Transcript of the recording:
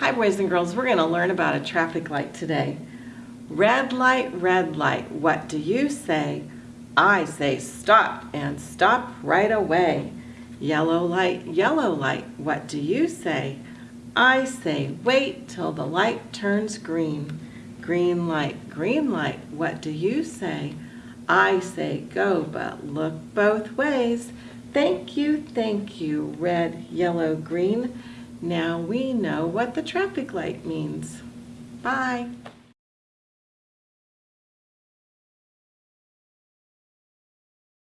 Hi boys and girls, we're going to learn about a traffic light today. Red light, red light, what do you say? I say stop and stop right away. Yellow light, yellow light, what do you say? I say wait till the light turns green. Green light, green light, what do you say? I say go, but look both ways. Thank you, thank you, red, yellow, green. Now we know what the traffic light means. Bye.